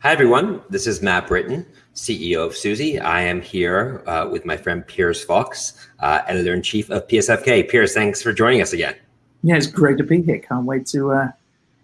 Hi, everyone. This is Matt Britton, CEO of Suzy. I am here uh, with my friend Piers Fox, uh, editor in chief of PSFK. Piers, thanks for joining us again. Yeah, it's great to be here. Can't wait to uh,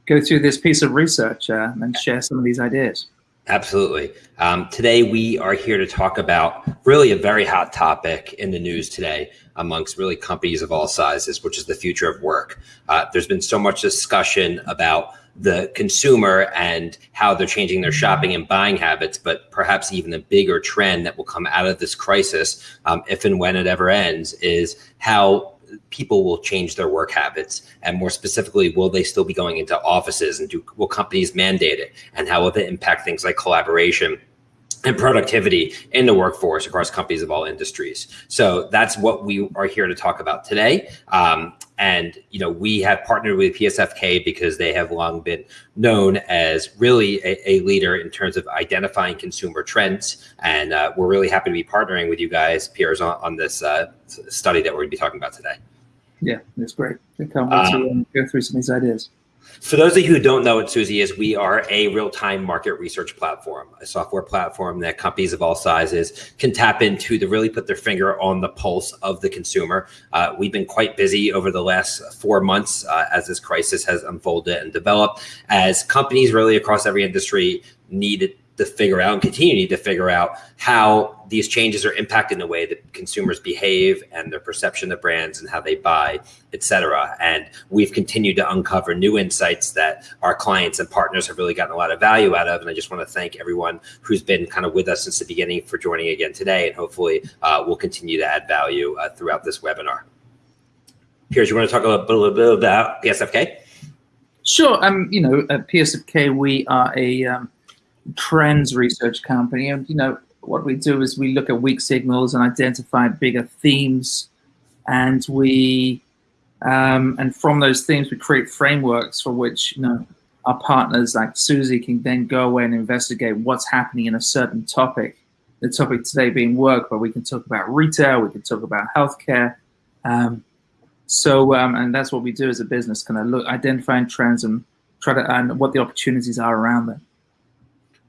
go through this piece of research uh, and share some of these ideas. Absolutely. Um, today, we are here to talk about really a very hot topic in the news today amongst really companies of all sizes, which is the future of work. Uh, there's been so much discussion about the consumer and how they're changing their shopping and buying habits, but perhaps even a bigger trend that will come out of this crisis, um, if and when it ever ends, is how people will change their work habits. And more specifically will they still be going into offices and do will companies mandate it? And how will it impact things like collaboration and productivity in the workforce across companies of all industries. So that's what we are here to talk about today. Um, and you know, we have partnered with PSFK because they have long been known as really a, a leader in terms of identifying consumer trends. And uh, we're really happy to be partnering with you guys, Piers, on, on this uh, study that we're going to be talking about today. Yeah, it's great. I can't wait to um, um, go through some of these ideas. For those of you who don't know what Suzy is, we are a real-time market research platform, a software platform that companies of all sizes can tap into to really put their finger on the pulse of the consumer. Uh, we've been quite busy over the last four months uh, as this crisis has unfolded and developed, as companies really across every industry needed to figure out and continue to figure out how these changes are impacting the way that consumers behave and their perception of brands and how they buy, et cetera. And we've continued to uncover new insights that our clients and partners have really gotten a lot of value out of. And I just want to thank everyone who's been kind of with us since the beginning for joining again today. And hopefully uh, we'll continue to add value uh, throughout this webinar. Piers, you want to talk a little, bit about PSFK? Sure. Um, you know, at PSFK, we are a um, trends research company. And, you know, what we do is we look at weak signals and identify bigger themes. And we, um, and from those themes, we create frameworks for which, you know, our partners like Suzy can then go away and investigate what's happening in a certain topic. The topic today being work, but we can talk about retail, we can talk about healthcare. Um, so, um, and that's what we do as a business, kind of look, identifying trends and try to, and what the opportunities are around them.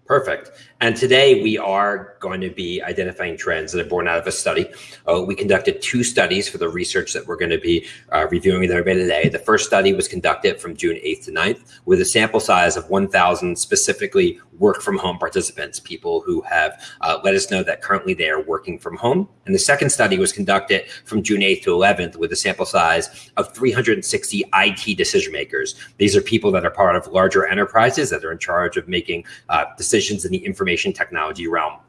Perfect. And today we are going to be identifying trends that are born out of a study. Uh, we conducted two studies for the research that we're going to be uh, reviewing everybody today. The first study was conducted from June 8th to 9th with a sample size of 1,000 specifically work from home participants, people who have uh, let us know that currently they are working from home. And the second study was conducted from June 8th to 11th with a sample size of 360 IT decision makers. These are people that are part of larger enterprises that are in charge of making uh, decisions in the information technology realm.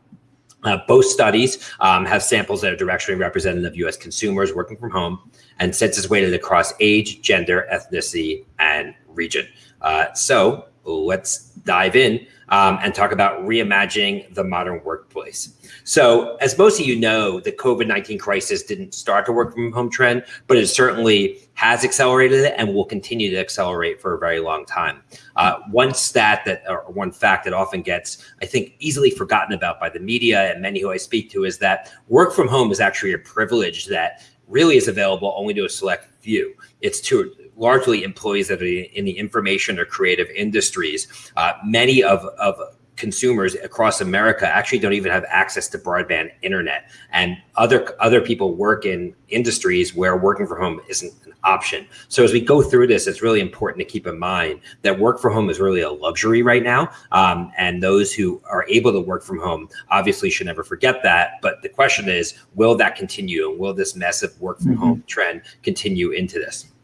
Uh, both studies um, have samples that are directionally representative of U.S. consumers working from home and census weighted across age, gender, ethnicity, and region. Uh, so let's dive in um, and talk about reimagining the modern workplace. So as most of you know, the COVID-19 crisis didn't start the work from home trend, but it certainly has accelerated it and will continue to accelerate for a very long time. Uh, one stat that, or one fact that often gets, I think, easily forgotten about by the media and many who I speak to is that work from home is actually a privilege that really is available only to a select few. It's to largely employees that are in the information or creative industries. Uh, many of, of consumers across America actually don't even have access to broadband internet. And other other people work in industries where working from home isn't an option. So as we go through this, it's really important to keep in mind that work from home is really a luxury right now. Um, and those who are able to work from home obviously should never forget that. But the question is, will that continue? And will this massive work from mm -hmm. home trend continue into this?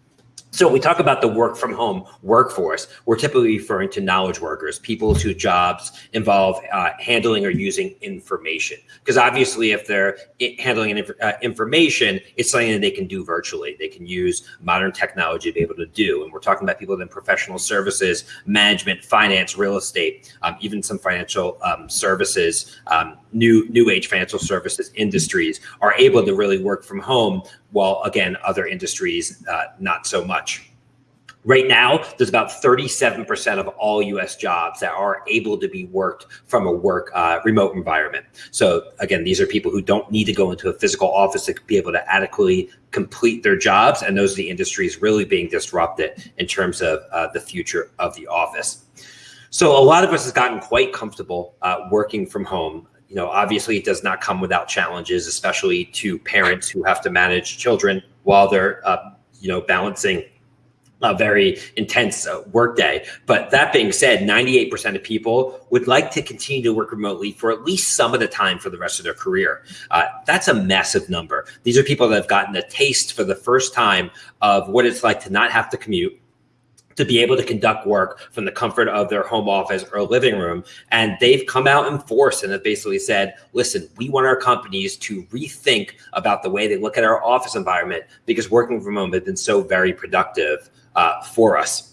So we talk about the work from home workforce, we're typically referring to knowledge workers, people whose jobs involve uh, handling or using information. Because obviously, if they're handling inf uh, information, it's something that they can do virtually. They can use modern technology to be able to do. And we're talking about people in professional services, management, finance, real estate, um, even some financial um, services, um, new new age financial services industries are able to really work from home while again, other industries, uh, not so much. Right now, there's about 37% of all US jobs that are able to be worked from a work uh, remote environment. So again, these are people who don't need to go into a physical office to be able to adequately complete their jobs. And those are the industries really being disrupted in terms of uh, the future of the office. So a lot of us has gotten quite comfortable uh, working from home. You know, obviously it does not come without challenges, especially to parents who have to manage children while they're, uh, you know, balancing a very intense uh, workday. But that being said, 98% of people would like to continue to work remotely for at least some of the time for the rest of their career. Uh, that's a massive number. These are people that have gotten a taste for the first time of what it's like to not have to commute to be able to conduct work from the comfort of their home office or living room. And they've come out in force and have basically said, listen, we want our companies to rethink about the way they look at our office environment because working from home has been so very productive uh, for us.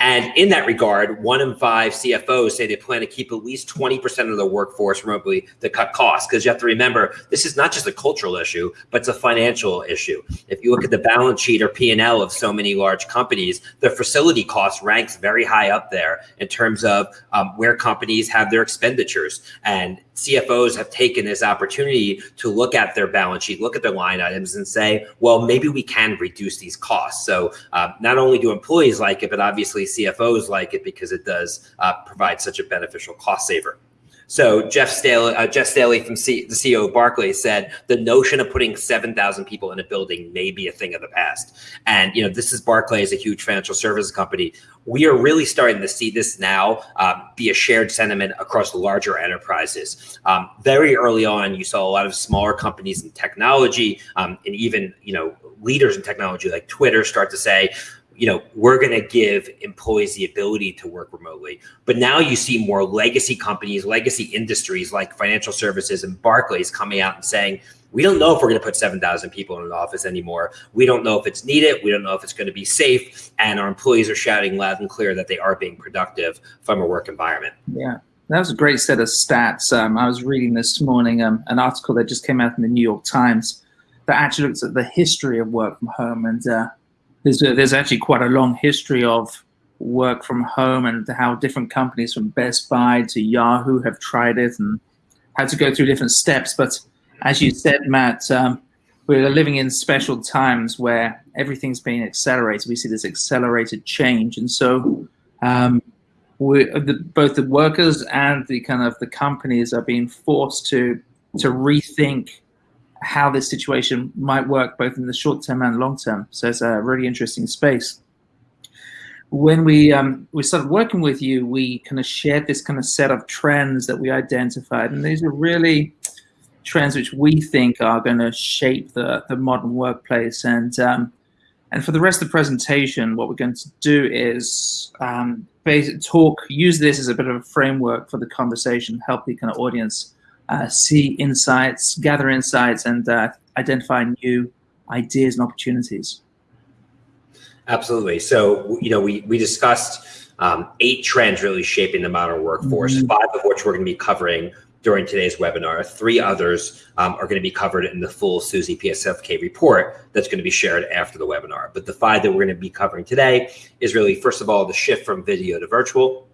And in that regard, one in five CFOs say they plan to keep at least 20% of their workforce remotely to cut costs. Because you have to remember, this is not just a cultural issue, but it's a financial issue. If you look at the balance sheet or P&L of so many large companies, the facility cost ranks very high up there in terms of um, where companies have their expenditures. And CFOs have taken this opportunity to look at their balance sheet, look at their line items, and say, well, maybe we can reduce these costs. So uh, not only do employees like it, but obviously CFOs like it because it does uh, provide such a beneficial cost saver. So Jes Staley, uh, Jes Staley from C- the CEO of Barclays said the notion of putting 7,000 people in a building may be a thing of the past. And, you know, this is Barclays, a huge financial services company. We are really starting to see this now um, be a shared sentiment across larger enterprises. Um, very early on, you saw a lot of smaller companies in technology um, and even, you know, leaders in technology like Twitter start to say, you know, we're going to give employees the ability to work remotely. But now you see more legacy companies, legacy industries like financial services and Barclays coming out and saying, we don't know if we're going to put 7,000 people in an office anymore. We don't know if it's needed. We don't know if it's going to be safe. And our employees are shouting loud and clear that they are being productive from a work environment. Yeah. That was a great set of stats. Um, I was reading this morning um, an article that just came out in the New York Times that actually looks at the history of work from home. And uh, there's a, there's actually quite a long history of work from home and how different companies from Best Buy to Yahoo have tried it and had to go through different steps. But as you said, Matt, um, we're living in special times where everything's being accelerated. We see this accelerated change, and so um, we, the, both the workers and the kind of the companies are being forced to to rethink how this situation might work both in the short term and long term. So it's a really interesting space. When we um, we started working with you, we kind of shared this kind of set of trends that we identified, and these are really trends which we think are going to shape the the modern workplace. And um, and for the rest of the presentation, what we're going to do is um, talk, use this as a bit of a framework for the conversation, help the kind of audience uh, see insights, gather insights, and uh, identify new ideas and opportunities. Absolutely. So, you know, we, we discussed um, eight trends really shaping the modern workforce, mm-hmm. five of which we're going to be covering during today's webinar. Three others um, are going to be covered in the full Suzy PSFK report that's going to be shared after the webinar. But the five that we're going to be covering today is really, first of all, the shift from video to virtual.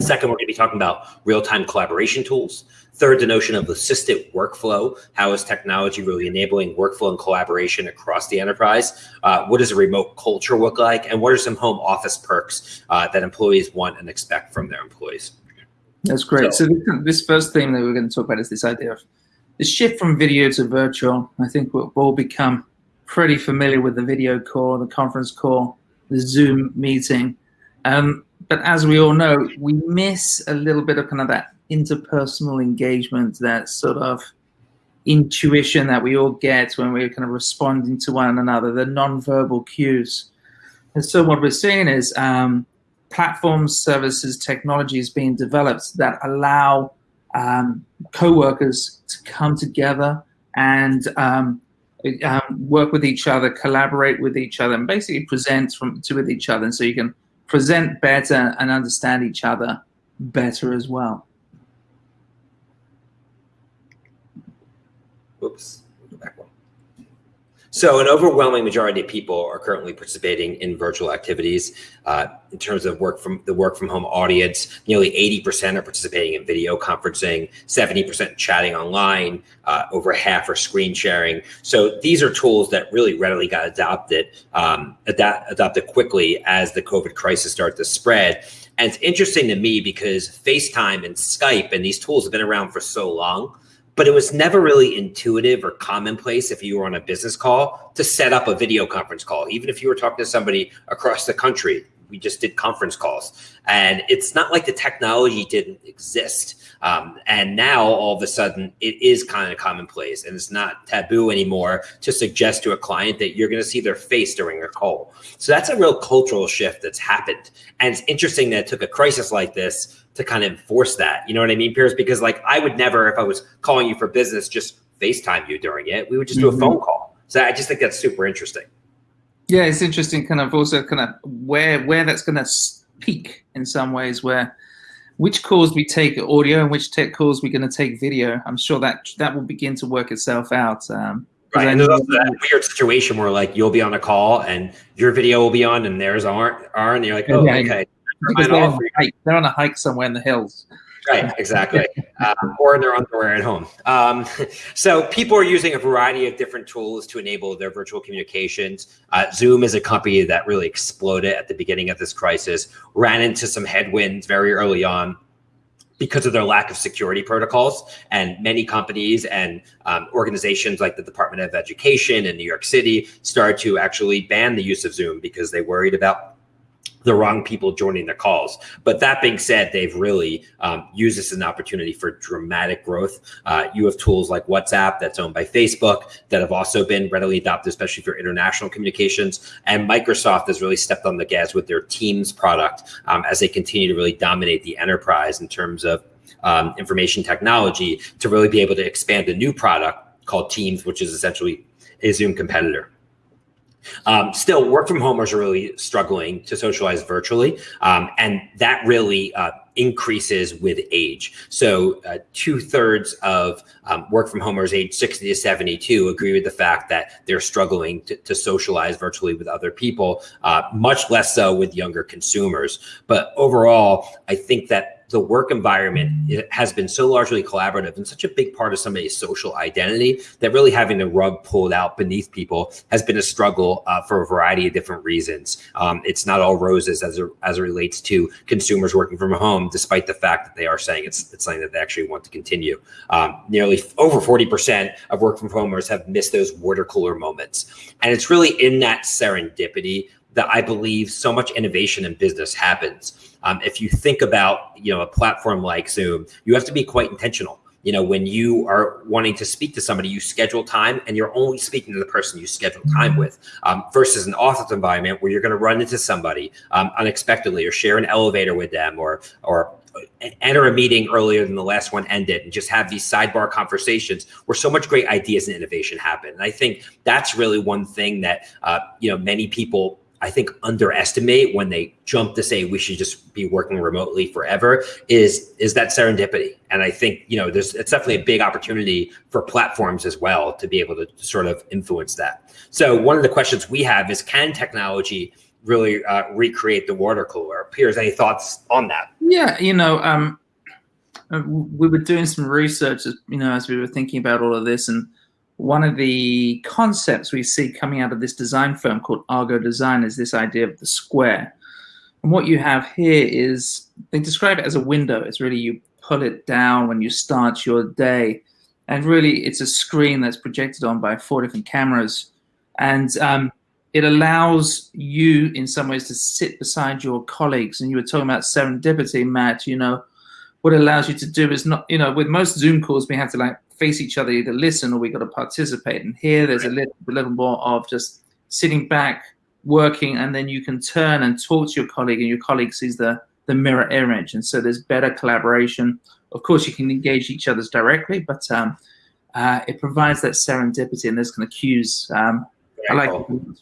Second, we're going to be talking about real-time collaboration tools. Third, the notion of assisted workflow. How is technology really enabling workflow and collaboration across the enterprise? Uh, what does a remote culture look like? And what are some home office perks uh, that employees want and expect from their employees? That's great. So, so this first theme that we're going to talk about is this idea of the shift from video to virtual. I think we'll all become pretty familiar with the video call, the conference call, the Zoom meeting. Um, but as we all know, we miss a little bit of kind of that interpersonal engagement, that sort of intuition that we all get when we're kind of responding to one another, the non-verbal cues. And so what we're seeing is um, platforms, services, technologies being developed that allow um, co-workers to come together and um, um, work with each other, collaborate with each other, and basically present from to with each other. And so you can present better and understand each other better as well. Oops. So an overwhelming majority of people are currently participating in virtual activities. Uh, in terms of work from the work from home audience, nearly 80% are participating in video conferencing, 70% chatting online, uh, over half are screen sharing. So these are tools that really readily got adopted, um, adapt, adopted quickly as the COVID crisis started to spread. And it's interesting to me because FaceTime and Skype and these tools have been around for so long but it was never really intuitive or commonplace if you were on a business call to set up a video conference call, even if you were talking to somebody across the country. We just did conference calls. And it's not like the technology didn't exist. Um, and now all of a sudden it is kind of commonplace and it's not taboo anymore to suggest to a client that you're going to see their face during a call. So that's a real cultural shift that's happened. And it's interesting that it took a crisis like this to kind of enforce that. You know what I mean, Piers? Because like I would never, if I was calling you for business, just FaceTime you during it. We would just do mm-hmm. a phone call. So I just think that's super interesting. Yeah, it's interesting, kind of also kind of where where that's going to peak in some ways, where which calls we take audio and which tech calls we're going to take video. I'm sure that that will begin to work itself out. Um, right, and there's also that weird situation where like you'll be on a call and your video will be on and theirs aren't, are, and you're like, oh, yeah, okay because they're on, hike, they're on, a hike somewhere in the hills. Right, exactly. um, or in their underwear at home. Um, so people are using a variety of different tools to enable their virtual communications. Uh, Zoom is a company that really exploded at the beginning of this crisis, ran into some headwinds very early on because of their lack of security protocols. And many companies and um, organizations like the Department of Education in New York City started to actually ban the use of Zoom because they worried about the wrong people joining the calls. But that being said, they've really um, used this as an opportunity for dramatic growth. Uh, you have tools like WhatsApp that's owned by Facebook that have also been readily adopted, especially for international communications. And Microsoft has really stepped on the gas with their Teams product um, as they continue to really dominate the enterprise in terms of um, information technology to really be able to expand a new product called Teams, which is essentially a Zoom competitor. Um, still, work from homers are really struggling to socialize virtually, um, and that really uh, increases with age. So, uh, two thirds of um, work from homers age 60 to 72 agree with the fact that they're struggling to, to socialize virtually with other people, uh, much less so with younger consumers. But overall, I think that the work environment has been so largely collaborative and such a big part of somebody's social identity that really having the rug pulled out beneath people has been a struggle uh, for a variety of different reasons. Um, it's not all roses as, a, as it relates to consumers working from home, despite the fact that they are saying it's, it's something that they actually want to continue. Um, nearly over 40% of work from homers have missed those water cooler moments. And it's really in that serendipity that I believe so much innovation in business happens. Um, if you think about, you know, a platform like Zoom, you have to be quite intentional. You know, when you are wanting to speak to somebody, you schedule time and you're only speaking to the person you schedule time with um, versus an office environment where you're going to run into somebody um, unexpectedly or share an elevator with them or, or enter a meeting earlier than the last one ended and just have these sidebar conversations where so much great ideas and innovation happen. And I think that's really one thing that, uh, you know, many people I think underestimate when they jump to say we should just be working remotely forever is is that serendipity. And I think you know there's it's definitely a big opportunity for platforms as well to be able to sort of influence that. So one of the questions we have is can technology really uh, recreate the water cooler? Piers, any thoughts on that? Yeah, you know, um, uh, we were doing some research, you know, as we were thinking about all of this, and one of the concepts we see coming out of this design firm called Argo Design is this idea of the square. And what you have here is they describe it as a window. It's really you pull it down when you start your day. And really, it's a screen that's projected on by four different cameras. And um, it allows you, in some ways, to sit beside your colleagues. And you were talking about serendipity, Matt. You know, what it allows you to do is not, you know, with most Zoom calls, we have to like face each other, either listen or we got to participate. And here there's a little, a little more of just sitting back, working, and then you can turn and talk to your colleague, and your colleague sees the the mirror image, and so there's better collaboration. Of course, you can engage each other's directly, but um, uh, it provides that serendipity and those kind of cues. Um, I like. Cool.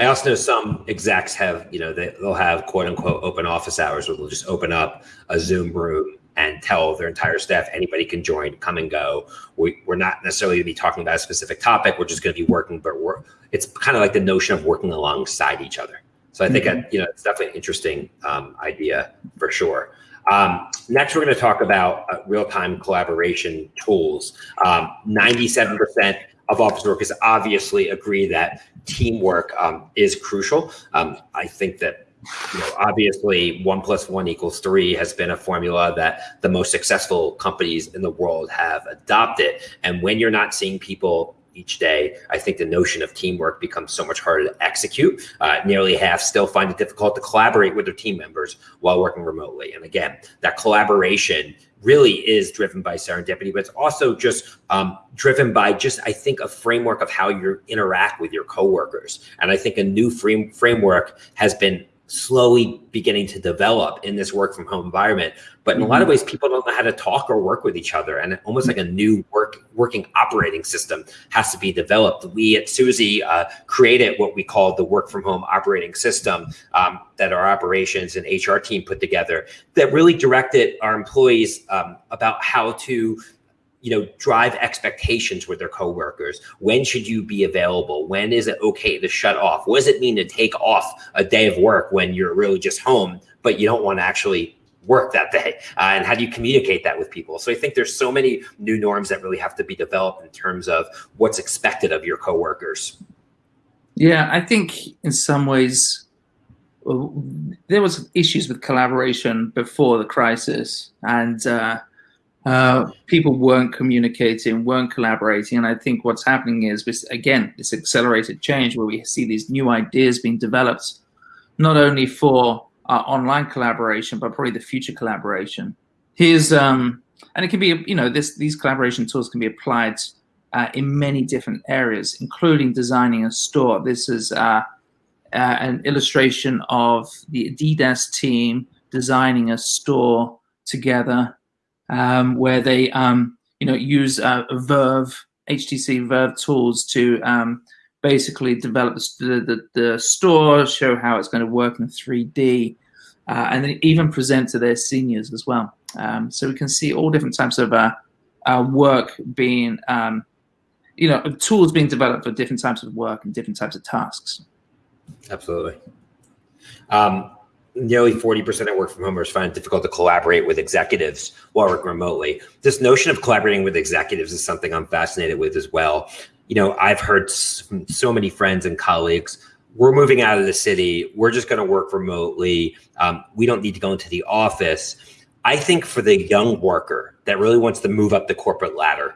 I also know some execs have, you know, they, they'll have quote unquote open office hours where they'll just open up a Zoom room and tell their entire staff anybody can join, come and go. We, we're not necessarily going to be talking about a specific topic. We're just going to be working, but we're it's kind of like the notion of working alongside each other. So I think mm-hmm. you know it's definitely an interesting um, idea for sure. Um, next, we're going to talk about uh, real-time collaboration tools. Um, 97% of office workers obviously agree that teamwork um, is crucial. Um, I think that you know, obviously one plus one equals three has been a formula that the most successful companies in the world have adopted. And when you're not seeing people each day, I think the notion of teamwork becomes so much harder to execute. Uh, nearly half still find it difficult to collaborate with their team members while working remotely. And again, that collaboration really is driven by serendipity, but it's also just um, driven by just, I think, a framework of how you interact with your coworkers. And I think a new frame, framework has been slowly beginning to develop in this work from home environment. But in a lot of mm-hmm. ways, people don't know how to talk or work with each other. And almost like a new work working operating system has to be developed. We at Suzy uh, created what we call the work from home operating system um, that our operations and HR team put together that really directed our employees um, about how to you know, drive expectations with their coworkers. When should you be available? When is it okay to shut off? What does it mean to take off a day of work when you're really just home, but you don't want to actually work that day? Uh, and how do you communicate that with people? So I think there's so many new norms that really have to be developed in terms of what's expected of your coworkers. Yeah, I think in some ways there was issues with collaboration before the crisis, and uh, uh, people weren't communicating, weren't collaborating. And I think what's happening is, this, again, this accelerated change where we see these new ideas being developed, not only for our online collaboration, but probably the future collaboration. Here's, um, and it can be, you know, this, these collaboration tools can be applied uh, in many different areas, including designing a store. This is uh, uh, an illustration of the Adidas team designing a store together um, where they um, you know use uh, Vive HTC Vive tools to um, basically develop the, the, the, store, show how it's going to work in 3D, uh, and then even present to their seniors as well. Um, so we can see all different types of uh, uh, work being, um, you know, tools being developed for different types of work and different types of tasks. Absolutely. Um, nearly 40% of work from homers find it difficult to collaborate with executives while working remotely. This notion of collaborating with executives is something I'm fascinated with as well. You know, I've heard from so many friends and colleagues, we're moving out of the city. We're just going to work remotely. Um, we don't need to go into the office. I think for the young worker that really wants to move up the corporate ladder,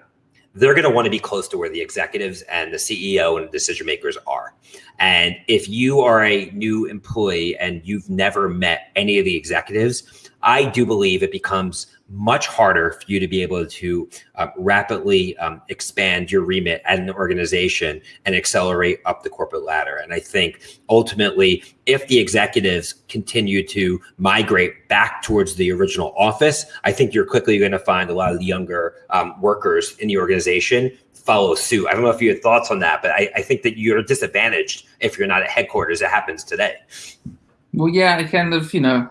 they're going to want to be close to where the executives and the CEO and decision makers are. And if you are a new employee and you've never met any of the executives, I do believe it becomes much harder for you to be able to uh, rapidly um, expand your remit at an organization and accelerate up the corporate ladder. And I think ultimately, if the executives continue to migrate back towards the original office, I think you're quickly going to find a lot of the younger um, workers in the organization follow suit. I don't know if you had thoughts on that, but I, I think that you're disadvantaged if you're not at headquarters. It happens today. Well, yeah, kind of, you know,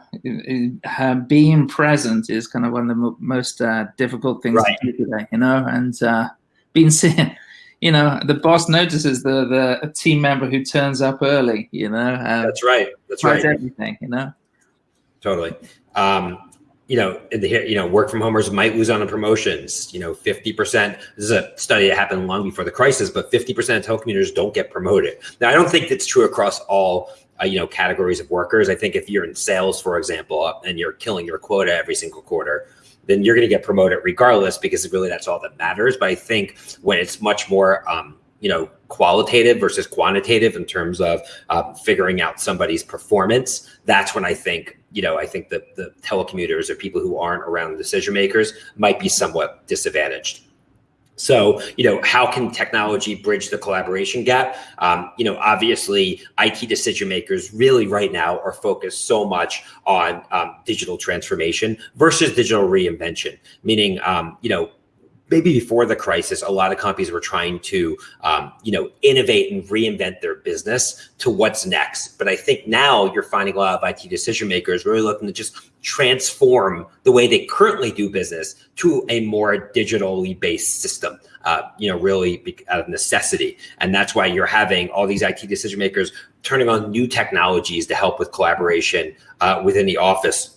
uh, being present is kind of one of the most uh, difficult things right. to do today, you know, and uh, being seen, you know, the boss notices the the team member who turns up early, you know. Um, That's right. That's right. Everything, you know. Totally. Um, you know, the, you know, work from homers might lose on the promotions. You know, 50%, this is a study that happened long before the crisis, but 50% of telecommuters don't get promoted. Now, I don't think that's true across all, uh, you know, categories of workers. I think if you're in sales, for example, and you're killing your quota every single quarter, then you're going to get promoted regardless because really that's all that matters. But I think when it's much more, um, you know, qualitative versus quantitative in terms of uh, figuring out somebody's performance, that's when I think, you know, I think that the telecommuters or people who aren't around the decision makers might be somewhat disadvantaged. So, you know, how can technology bridge the collaboration gap? Um, you know, obviously, IT decision makers really right now are focused so much on um, digital transformation versus digital reinvention, meaning, um, you know, maybe before the crisis, a lot of companies were trying to, um, you know, innovate and reinvent their business to what's next. But I think now you're finding a lot of IT decision makers really looking to just transform the way they currently do business to a more digitally based system. Uh, you know, really out of necessity, and that's why you're having all these IT decision makers turning on new technologies to help with collaboration uh, within the office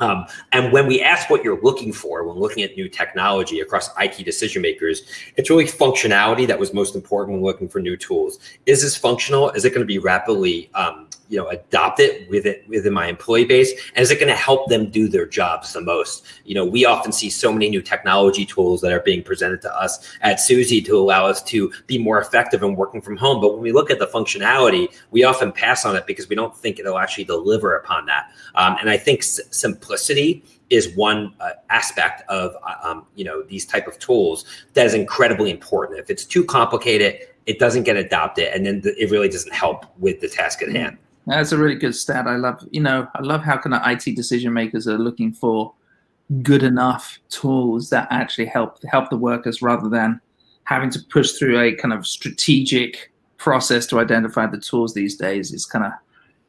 um, and when we ask what you're looking for when looking at new technology across IT decision makers, it's really functionality that was most important when looking for new tools. Is this functional? Is it going to be rapidly, um, you know, adopted with it within my employee base? And is it going to help them do their jobs the most? You know, we often see so many new technology tools that are being presented to us at Suzy to allow us to be more effective in working from home. But when we look at the functionality, we often pass on it because we don't think it'll actually deliver upon that. Um, and I think simplicity simplicity is one uh, aspect of uh, um, you know these type of tools that is incredibly important. If it's too complicated, it doesn't get adopted, and then it really doesn't help with the task at hand. That's a really good stat. I love you know I love how kind of IT decision makers are looking for good enough tools that actually help help the workers rather than having to push through a kind of strategic process to identify the tools these days. It's kind of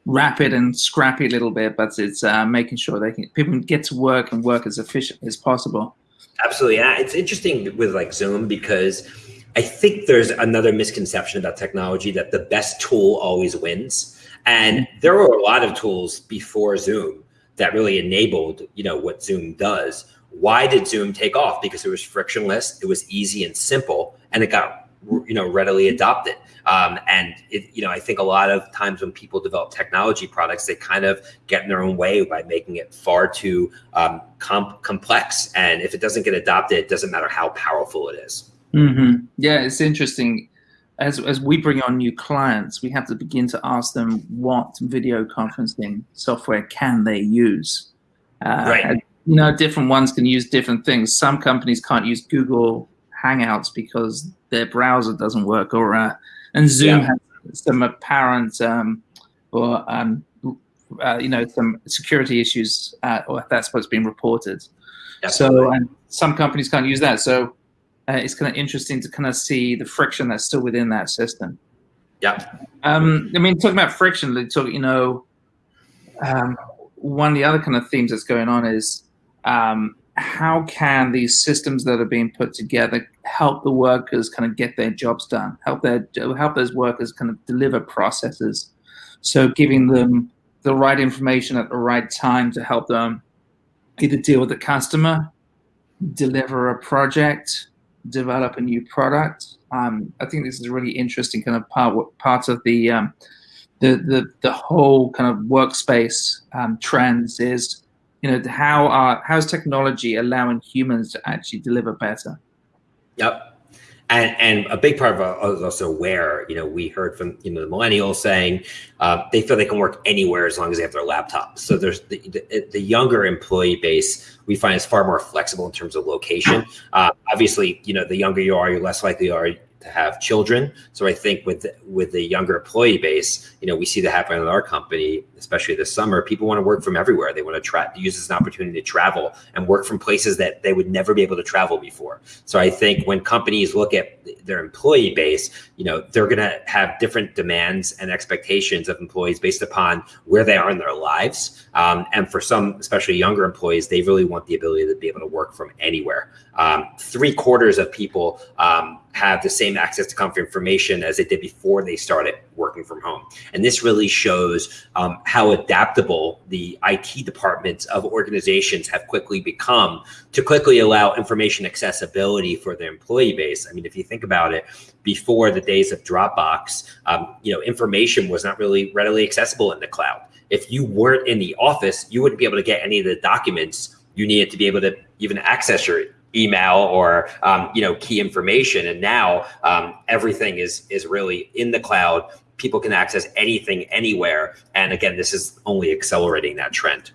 rapid and scrappy a little bit, but it's uh, making sure they can people can get to work and work as efficient as possible. Absolutely, yeah. It's interesting with like Zoom because I think there's another misconception about technology that the best tool always wins, and there were a lot of tools before Zoom that really enabled you know what Zoom does. Why did Zoom take off? Because it was frictionless, it was easy and simple, and it got you know readily adopted. Um, and it, you know, I think a lot of times when people develop technology products, they kind of get in their own way by making it far too um, complex. And if it doesn't get adopted, it doesn't matter how powerful it is. Mm-hmm. Yeah, it's interesting. As, as we bring on new clients, we have to begin to ask them what video conferencing software can they use. Uh, right. You know, different ones can use different things. Some companies can't use Google Hangouts because their browser doesn't work, or uh, and Zoom yeah. has some apparent um, or um, uh, you know some security issues, uh, or that's what's been reported. Absolutely. So some companies can't use that. So uh, it's kind of interesting to kind of see the friction that's still within that system. Yeah. Um, I mean, talking about friction, talk, you know, um, one of the other kind of themes that's going on is um, how can these systems that are being put together help the workers kind of get their jobs done, help their help those workers kind of deliver processes. So giving them the right information at the right time to help them either deal with the customer, deliver a project, develop a new product. Um, I think this is a really interesting kind of part part of the um, the, the the whole kind of workspace um, trends is you know how are how's technology allowing humans to actually deliver better yep and, and a big part of it is also where you know we heard from you know the millennials saying uh, they feel they can work anywhere as long as they have their laptop. So there's the, the, the younger employee base we find is far more flexible in terms of location. Uh, obviously you know the younger you are you're less likely are to have children. So I think with with the younger employee base, you know, we see that happen in our company, especially this summer. People want to work from everywhere. They want to try use this as an opportunity to travel and work from places that they would never be able to travel before. So I think when companies look at their employee base, you know, they're going to have different demands and expectations of employees based upon where they are in their lives. Um, and for some, especially younger employees, they really want the ability to be able to work from anywhere. Um, three quarters of people um, have the same access to comfort information as they did before they started working from home. And this really shows um, how adaptable the IT departments of organizations have quickly become to quickly allow information accessibility for their employee base. I mean, if you think about it, before the days of Dropbox, um, you know, information was not really readily accessible in the cloud. If you weren't in the office, you wouldn't be able to get any of the documents you needed to be able to even access your email or um, you know key information. And now um, everything is is really in the cloud. People can access anything anywhere. And again this is only accelerating that trend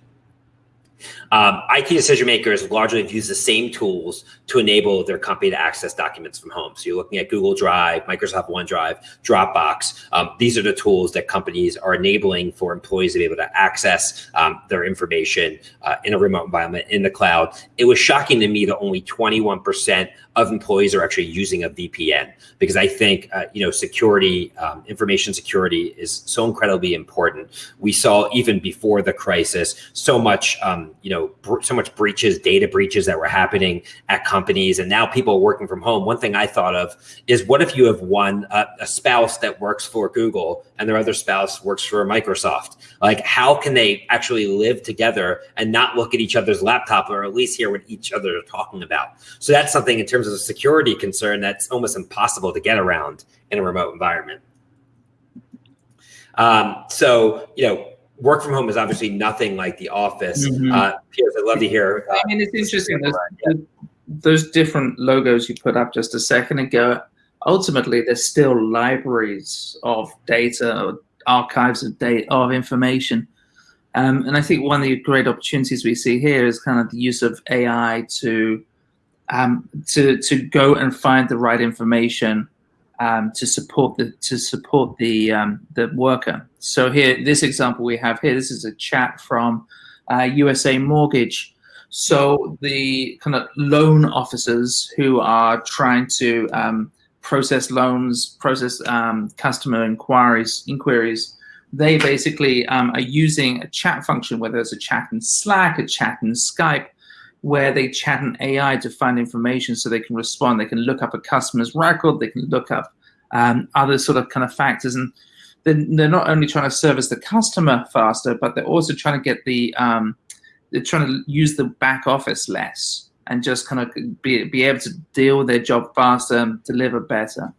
Um, IT decision makers largely have used the same tools to enable their company to access documents from home. So you're looking at Google Drive, Microsoft OneDrive, Dropbox. Um, these are the tools that companies are enabling for employees to be able to access um, their information uh, in a remote environment in the cloud. It was shocking to me that only 21% of employees are actually using a VPN because I think uh, you know security, um, information security is so incredibly important. We saw even before the crisis so much um, you know so much breaches, data breaches that were happening at companies, and now people working from home. One thing I thought of is what if you have one a spouse that works for Google and their other spouse works for Microsoft? Like how can they actually live together and not look at each other's laptop or at least hear what each other are talking about? So that's something in terms terms of a security concern that's almost impossible to get around in a remote environment. Um, so, you know, work from home is obviously nothing like the office. Mm-hmm. Uh, Piers, I'd love to hear. Uh, I mean, it's interesting. Those, those different logos you put up just a second ago, ultimately, they're still libraries of data, archives of data, of information. Um, and I think one of the great opportunities we see here is kind of the use of AI to um, to to go and find the right information um, to support the to support the um, the worker. So here, this example we have here, this is a chat from uh, USA Mortgage. So the kind of loan officers who are trying to um, process loans, process um, customer inquiries, inquiries, they basically um, are using a chat function, whether it's a chat in Slack, a chat in Skype, where they chat an AI to find information so they can respond. They can look up a customer's record, they can look up um, other sort of kind of factors. And they're, they're not only trying to service the customer faster, but they're also trying to get the, um, they're trying to use the back office less and just kind of be, be able to deal with their job faster and deliver better.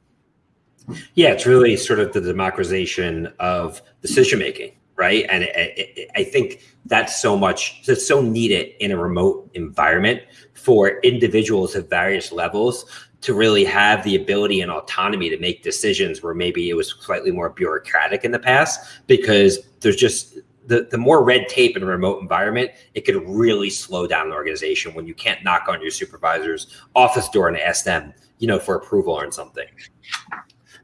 Yeah, it's really sort of the democratization of decision making right? And it, it, I think that's so much, that's so needed in a remote environment for individuals at various levels to really have the ability and autonomy to make decisions where maybe it was slightly more bureaucratic in the past because there's just the, the more red tape in a remote environment, it could really slow down an organization when you can't knock on your supervisor's office door and ask them, you know, for approval on something.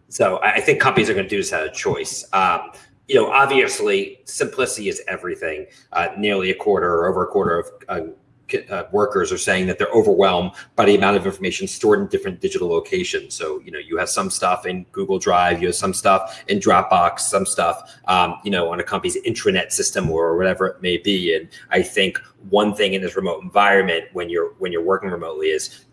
So I think companies are going to do this as a choice. Um, you know, obviously, simplicity is everything. Uh, nearly a quarter or over a quarter of uh, uh, workers are saying that they're overwhelmed by the amount of information stored in different digital locations. So, you know, you have some stuff in Google Drive, you have some stuff in Dropbox, some stuff, um, you know, on a company's intranet system or whatever it may be. And I think one thing in this remote environment when you're when you're working remotely is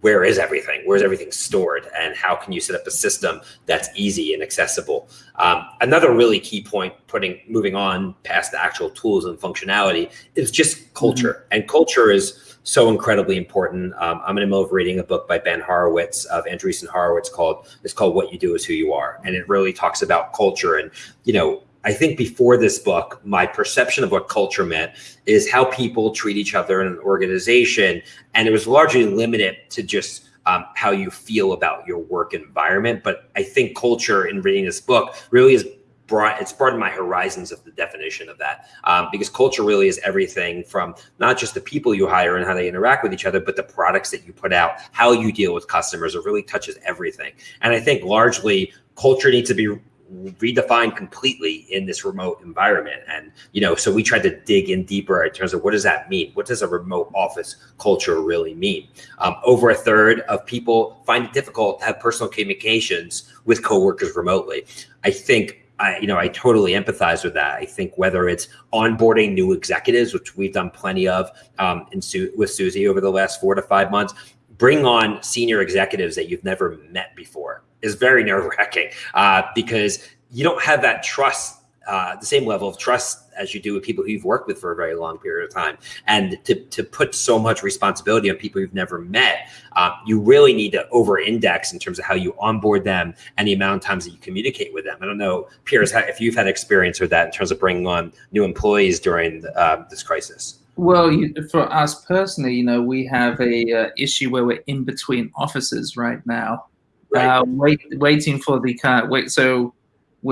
where is everything? Where's everything stored? And how can you set up a system that's easy and accessible? Um, another really key point, putting moving on past the actual tools and functionality, is just culture. Mm-hmm. And culture is so incredibly important. Um, I'm in the middle of reading a book by Ben Horowitz of Andreessen Horowitz called it's called What You Do Is Who You Are, and it really talks about culture and you know I think before this book, my perception of what culture meant is how people treat each other in an organization. And it was largely limited to just um, how you feel about your work environment. But I think culture in reading this book really is brought it's broadened my horizons of the definition of that um, because culture really is everything from not just the people you hire and how they interact with each other but the products that you put out how you deal with customers it really touches everything and i think largely culture needs to be redefined completely in this remote environment. And, you know, so we tried to dig in deeper in terms of what does that mean? What does a remote office culture really mean? Um, over a third of people find it difficult to have personal communications with coworkers remotely. I think I, you know, I totally empathize with that. I think whether it's onboarding new executives, which we've done plenty of um, in Su- with Suzy over the last four to five months, bring on senior executives that you've never met before is very nerve wracking uh, because you don't have that trust, uh, the same level of trust as you do with people who you've worked with for a very long period of time. And to, to put so much responsibility on people you've never met, uh, you really need to over index in terms of how you onboard them and the amount of times that you communicate with them. I don't know, Piers, if you've had experience with that in terms of bringing on new employees during the, uh, this crisis. Well, you, for us personally, you know, we have a uh, issue where we're in between offices right now, Uh, wait, waiting for the kind. Wait, so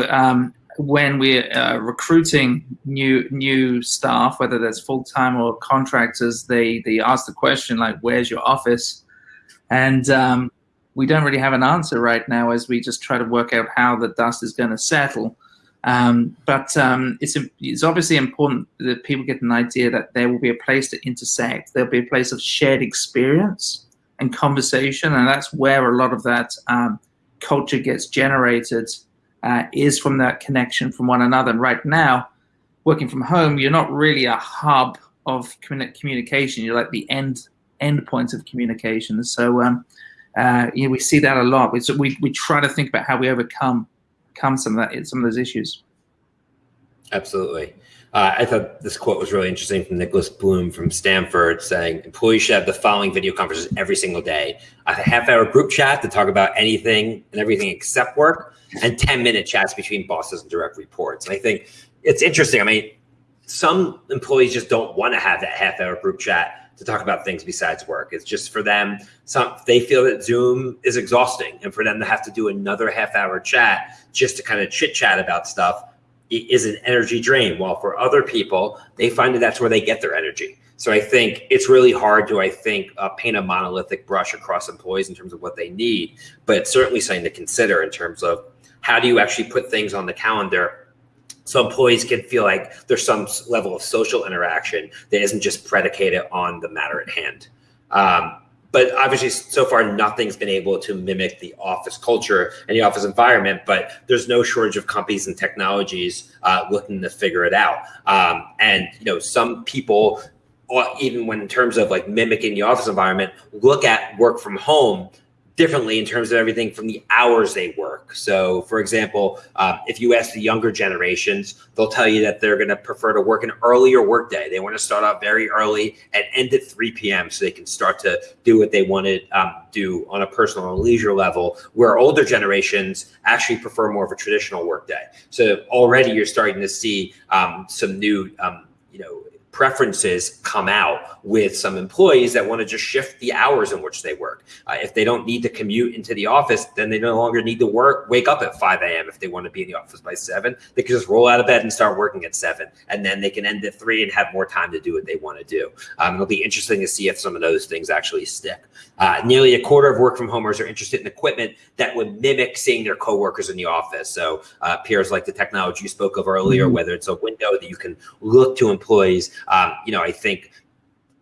um, when we're uh, recruiting new new staff, whether that's full time or contractors, they they ask the question like, "Where's your office?" And um, we don't really have an answer right now as we just try to work out how the dust is going to settle. Um, but um, it's it's obviously important that people get an idea that there will be a place to intersect. There'll be a place of shared experience and conversation, and that's where a lot of that um, culture gets generated. Uh, is from that connection from one another. And right now, working from home, you're not really a hub of communication. You're like the end end point of communication. So um, uh, you know, we see that a lot. We, so we we try to think about how we overcome come some of that some of those issues. Absolutely. Uh, I thought this quote was really interesting from Nicholas Bloom from Stanford saying employees should have the following video conferences every single day a half hour group chat to talk about anything and everything except work, and 10 minute chats between bosses and direct reports. And I think it's interesting. I mean, some employees just don't want to have that half hour group chat to talk about things besides work. It's just for them, some they feel that Zoom is exhausting, and for them to have to do another half hour chat just to kind of chit chat about stuff is an energy drain. While for other people, they find that that's where they get their energy. So I think it's really hard to, I think, uh, paint a monolithic brush across employees in terms of what they need, but it's certainly something to consider in terms of how do you actually put things on the calendar so employees can feel like there's some level of social interaction that isn't just predicated on the matter at hand. Um, but obviously, so far, nothing's been able to mimic the office culture and the office environment. But there's no shortage of companies and technologies uh, looking to figure it out. Um, and you know, some people, uh, even when in terms of like mimicking the office environment, look at work from home differently in terms of everything from the hours they work. So, for example, uh, if you ask the younger generations, they'll tell you that they're going to prefer to work an earlier workday. They want to start out very early and end at 3 p.m. so they can start to do what they want to um, do on a personal and leisure level. Where older generations actually prefer more of a traditional workday. So already you're starting to see um, some new, um, you know, preferences come out with some employees that want to just shift the hours in which they work. Uh, if they don't need to commute into the office, then they no longer need to work, wake up at 5 a.m. if they want to be in the office by 7. They can just roll out of bed and start working at 7. And then they can end at 3 and have more time to do what they want to do. Um, it'll be interesting to see if some of those things actually stick. Uh, nearly a quarter of work from homers are interested in equipment that would mimic seeing their coworkers in the office. So uh, Piers like the technology you spoke of earlier, mm-hmm. whether it's a window that you can look to employees um, you know, I think,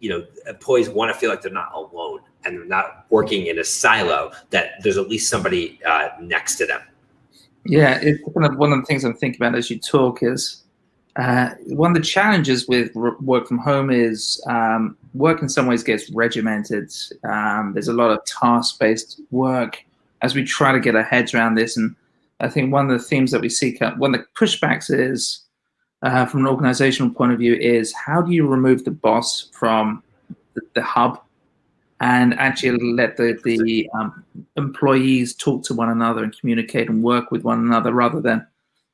you know, employees want to feel like they're not alone and they're not working in a silo, that there's at least somebody uh, next to them. Yeah, it's kind of one of the things I'm thinking about as you talk is uh, one of the challenges with work from home is um, work in some ways gets regimented. Um, there's a lot of task-based work as we try to get our heads around this. And I think one of the themes that we see, one of the pushbacks is uh, from an organizational point of view is how do you remove the boss from the, the hub and actually let the, the um, employees talk to one another and communicate and work with one another rather than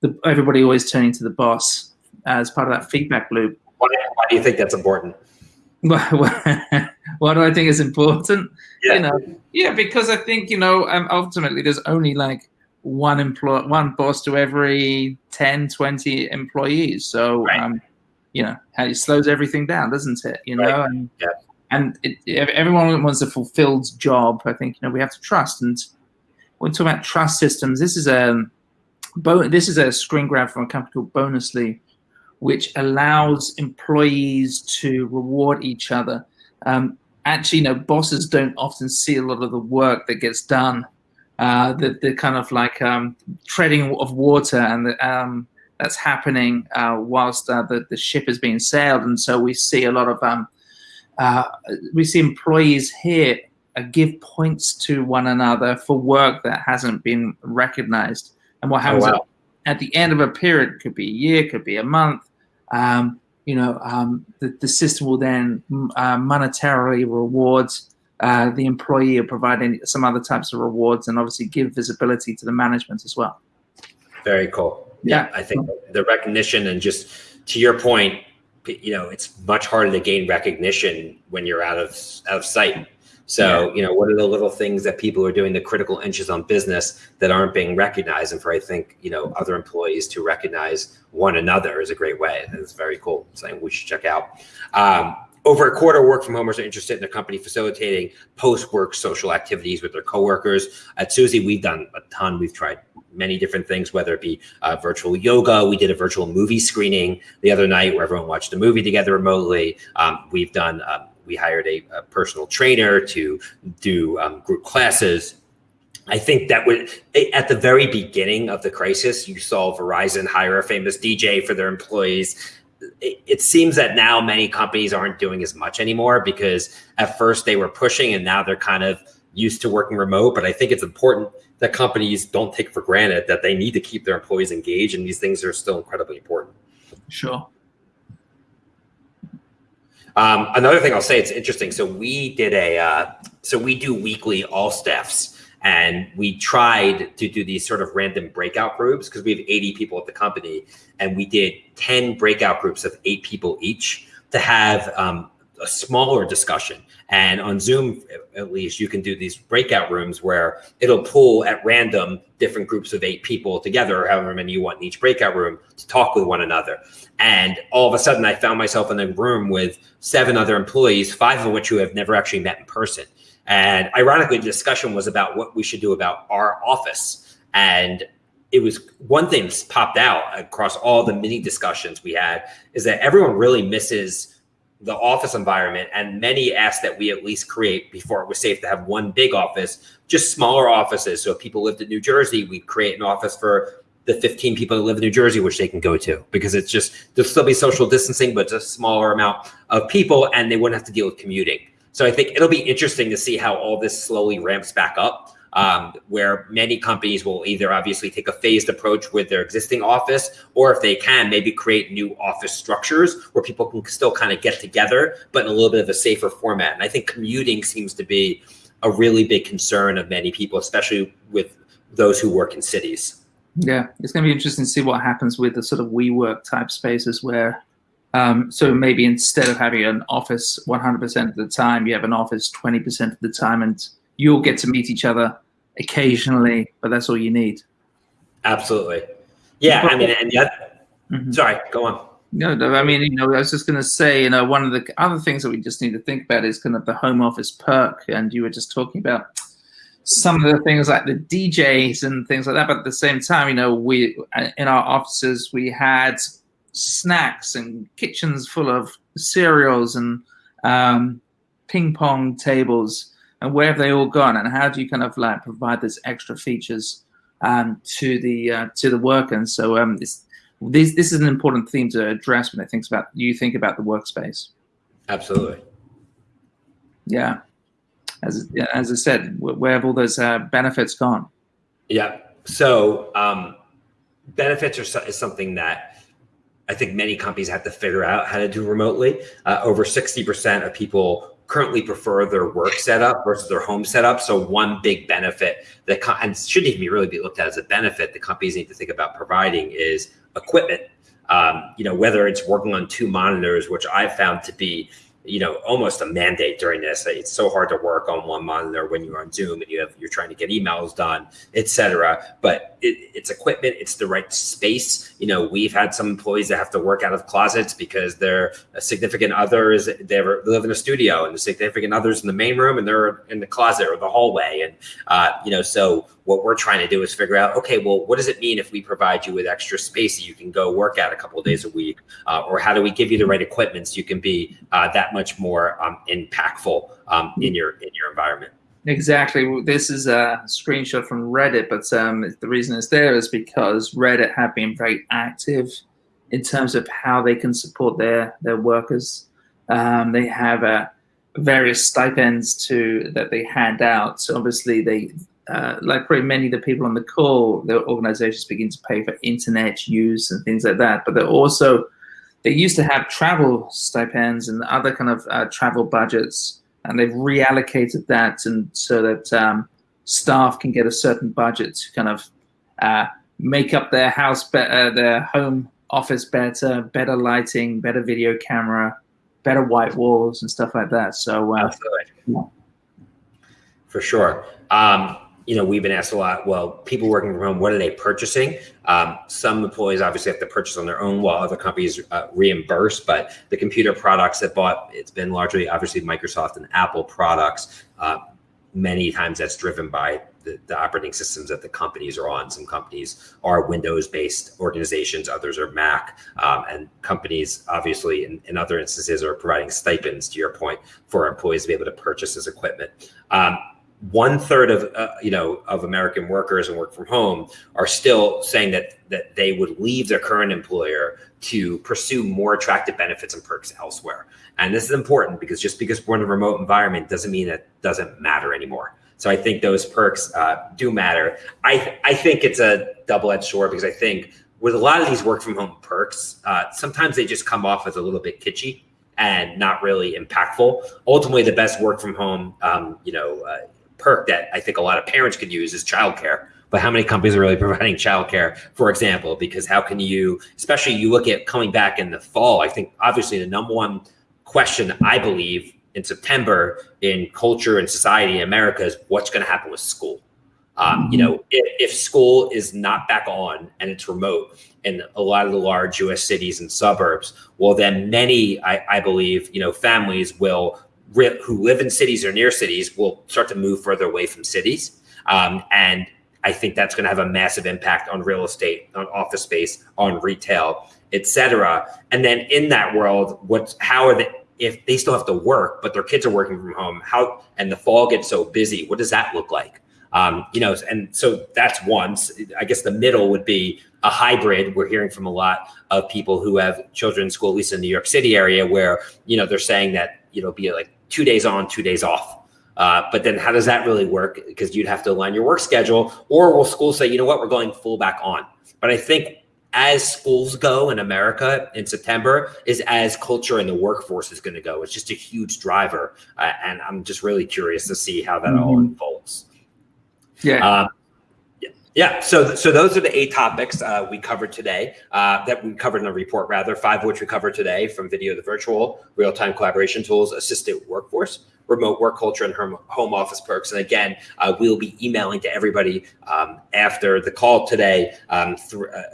the, everybody always turning to the boss as part of that feedback loop. Why, why do you think that's important? why do I think it's important? Yeah. You know, yeah, because I think you know, um, ultimately, there's only like one employee, one boss to every 10, 20 employees. So, right. um, you know, it slows everything down, doesn't it? You know, right. and, yeah. and it, everyone wants a fulfilled job. I think, you know, we have to trust. And when we talk about trust systems, this is a, this is a screen grab from a company called Bonusly, which allows employees to reward each other. Um, actually, you know, bosses don't often see a lot of the work that gets done uh, the, the kind of like um, treading of water and the, um, that's happening uh, whilst uh, the, the ship is being sailed. And so we see a lot of, um, uh, we see employees here uh, give points to one another for work that hasn't been recognized. And what happens oh, wow. at, at, the end of a period, could be a year, could be a month, um, you know, um, the, the system will then uh, monetarily rewards uh, the employee or provide any, some other types of rewards and obviously give visibility to the management as well. Very cool. Yeah, yeah I think the recognition and just to your point, you know, it's much harder to gain recognition when you're out of out of sight. So, yeah. you know, what are the little things that people are doing, the critical inches on business that aren't being recognized? And for, I think, you know, other employees to recognize one another is a great way. And it's very cool. Something we should check out. Um, over a quarter work from homers are interested in their company facilitating post-work social activities with their coworkers. At Suzy, we've done a ton. We've tried many different things, whether it be uh, virtual yoga. We did a virtual movie screening the other night where everyone watched a movie together remotely. Um, we've done um, we hired a, a personal trainer to do um, group classes. I think that would, at the very beginning of the crisis, you saw Verizon hire a famous DJ for their employees. It, it seems that now many companies aren't doing as much anymore because at first they were pushing and now they're kind of used to working remote. But I think it's important that companies don't take for granted that they need to keep their employees engaged and these things are still incredibly important. Sure. Um, another thing I'll say, it's interesting. So we did a, uh, so we do weekly all staffs and we tried to do these sort of random breakout groups because we have 80 people at the company and we did 10 breakout groups of eight people each to have um, a smaller discussion. And on Zoom, at least, you can do these breakout rooms where it'll pull at random different groups of eight people together, however many you want in each breakout room, to talk with one another. And all of a sudden, I found myself in a room with seven other employees, five of which who have never actually met in person. And ironically, the discussion was about what we should do about our office. And it was one thing that popped out across all the mini discussions we had is that everyone really misses the office environment and many asked that we at least create before it was safe to have one big office just smaller offices. So if people lived in new jersey we'd create an office for the 15 people that live in new jersey which they can go to because it's just there'll still be social distancing but it's a smaller amount of people and they wouldn't have to deal with commuting. So i think it'll be interesting to see how all this slowly ramps back up um, where many companies will either obviously take a phased approach with their existing office, or if they can, maybe create new office structures where people can still kind of get together, but in a little bit of a safer format. And I think commuting seems to be a really big concern of many people, especially with those who work in cities. Yeah, it's going to be interesting to see what happens with the sort of WeWork type spaces where um, so maybe instead of having an office 100% of the time, you have an office 20% of the time, and you'll get to meet each other occasionally, but that's all you need. Absolutely. Yeah, I mean, and yet, mm-hmm. sorry, go on. No, no, I mean, you know, I was just going to say, you know, one of the other things that we just need to think about is kind of the home office perk. And you were just talking about some of the things like the DJs and things like that. But at the same time, you know, we in our offices we had snacks and kitchens full of cereals and um, ping pong tables and where have they all gone? And how do you kind of like provide those extra features um, to the uh, to the worker and so um, this, this this is an important theme to address when it thinks about you think about the workspace. Absolutely. Yeah. As as I said where have all those uh, benefits gone? Yeah. So um, benefits are is something that I think many companies have to figure out how to do remotely. Uh, over 60% of people currently prefer their work setup versus their home setup. So one big benefit that and shouldn't even really be looked at as a benefit that companies need to think about providing is equipment. Um, you know, whether it's working on two monitors, which I've found to be you know almost a mandate during this it's so hard to work on one monitor when you're on zoom and you have you're trying to get emails done etc but it, it's equipment it's the right space. You know we've had some employees that have to work out of closets because their significant others they live in a studio and the significant others in the main room and they're in the closet or the hallway. And uh, you know so what we're trying to do is figure out, okay, well, what does it mean if we provide you with extra space that you can go work out a couple of days a week? Uh, or how do we give you the right equipment so you can be uh, that much more um, impactful um, in your in your environment? Exactly. This is a screenshot from Reddit, but um, the reason it's there is because Reddit have been very active in terms of how they can support their their workers. Um, they have uh, various stipends to that they hand out. So obviously they uh, like probably many of the people on the call, their organizations begin to pay for internet use and things like that. But they're also, they used to have travel stipends and other kind of uh, travel budgets, and they've reallocated that and so that um, staff can get a certain budget to kind of uh, make up their house better, their home office better, better lighting, better video camera, better white walls and stuff like that. So, uh, For sure. Um, you know, we've been asked a lot. Well, people working from home, what are they purchasing? Um, some employees obviously have to purchase on their own, while other companies uh, reimburse. But the computer products that bought, it's been largely obviously Microsoft and Apple products. Uh, many times that's driven by the, the, operating systems that the companies are on. Some companies are Windows-based organizations, others are Mac, um, and companies obviously in, in, other instances are providing stipends. To your point, for employees to be able to purchase this equipment. Um, one third of uh, you know of American workers and work from home are still saying that that they would leave their current employer to pursue more attractive benefits and perks elsewhere. And this is important because just because we're in a remote environment doesn't mean it doesn't matter anymore. So I think those perks uh, do matter. I I think it's a double edged sword because I think with a lot of these work from home perks, uh, sometimes they just come off as a little bit kitschy and not really impactful. Ultimately, the best work from home, um, you know uh, perk that I think a lot of parents could use is childcare. But how many companies are really providing childcare, for example? Because how can you, especially you look at coming back in the fall, I think obviously the number one question I believe in September in culture and society in America is what's going to happen with school. Um, you know, if, if, school is not back on and it's remote in a lot of the large U.S. cities and suburbs, well, then many, I, I believe, you know, families will who live in cities or near cities will start to move further away from cities. Um, and I think that's going to have a massive impact on real estate, on office space, on retail, et cetera. And then in that world, what's how are they? If they still have to work, but their kids are working from home, how and the fall gets so busy, what does that look like? Um, you know, and so that's one. I guess the middle would be a hybrid. We're hearing from a lot of people who have children in school, at least in the New York City area, where you know they're saying that you know be like two days on, two days off. Uh, but then how does that really work? Because you'd have to align your work schedule, or will schools say, you know what, we're going full back on? But I think as schools go in America in September is as culture and the workforce is going to go. It's just a huge driver, uh, and I'm just really curious to see how that mm-hmm. all unfolds. Yeah. Uh, yeah, so so those are the eight topics uh, we covered today uh, that we covered in a report, rather five of which we covered today from video to virtual, real time collaboration tools, assisted workforce, remote work culture, and home office perks. And again, uh, we'll be emailing to everybody um, after the call today um,